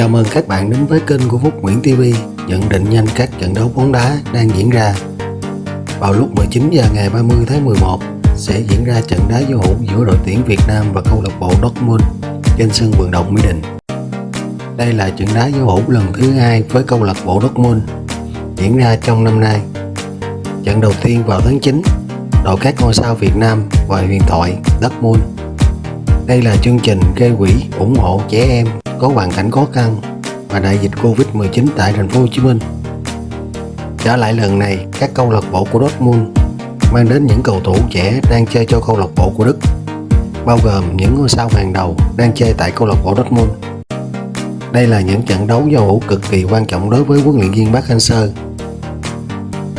Chào mừng các bạn đến với kênh của Phúc Nguyễn TV nhận định nhanh các trận đấu bóng đá đang diễn ra. Vào lúc 19 giờ ngày 30 tháng 11 sẽ diễn ra trận đá giao hữu giữa đội tuyển Việt Nam và câu lạc bộ Dortmund trên sân vận động Mỹ Đình. Đây là trận đá giao hữu lần thứ hai với câu lạc bộ Dortmund diễn ra trong năm nay. Trận đầu tiên vào tháng 9, đội các ngôi sao Việt Nam và huyền thoại Dortmund. Đây là chương trình gây quỹ ủng hộ trẻ em có hoàn cảnh khó khăn và đại dịch Covid-19 tại thành phố Hồ Chí Minh. Trở lại lần này, các câu lạc bộ của Dortmund mang đến những cầu thủ trẻ đang chơi cho câu lạc bộ của Đức, bao gồm những ngôi sao hàng đầu đang chơi tại câu lạc bộ Dortmund. Đây là những trận đấu giao hữu cực kỳ quan trọng đối với huấn luyện viên Park Hang-seo.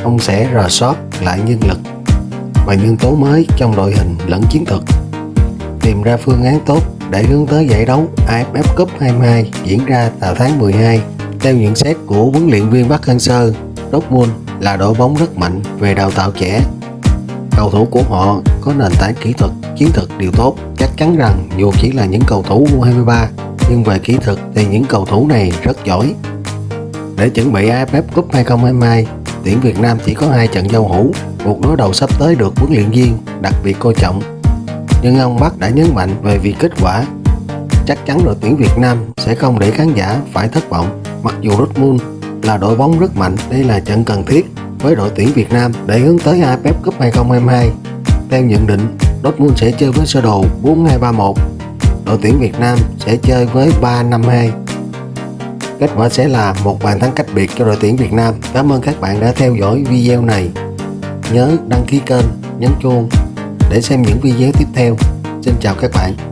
Ông sẽ rà soát lại nhân lực và nhân tố mới trong đội hình lẫn chiến thuật, tìm ra phương án tốt để hướng tới giải đấu AFF Cup 22 diễn ra vào tháng 12. Theo nhận xét của huấn luyện viên Park Hang-seo, Dortmund là đội bóng rất mạnh về đào tạo trẻ. Cầu thủ của họ có nền tảng kỹ thuật, chiến thuật đều tốt. Chắc chắn rằng dù chỉ là những cầu thủ U23, nhưng về kỹ thuật thì những cầu thủ này rất giỏi. Để chuẩn bị AFF Cup 2022, tuyển Việt Nam chỉ có hai trận giao hữu, cuộc đối đầu sắp tới được huấn luyện viên đặc biệt coi trọng nhưng ông Bắc đã nhấn mạnh về việc kết quả. Chắc chắn đội tuyển Việt Nam sẽ không để khán giả phải thất vọng. Mặc dù Dortmund là đội bóng rất mạnh, đây là trận cần thiết với đội tuyển Việt Nam để hướng tới AFF Cup 2022. Theo nhận định, Dortmund sẽ chơi với sơ đồ 4-2-3-1. Đội tuyển Việt Nam sẽ chơi với 3-5-2. Kết quả sẽ là một bàn thắng cách biệt cho đội tuyển Việt Nam. Cảm ơn các bạn đã theo dõi video này. Nhớ đăng ký kênh, nhấn chuông để xem những video tiếp theo. Xin chào các bạn.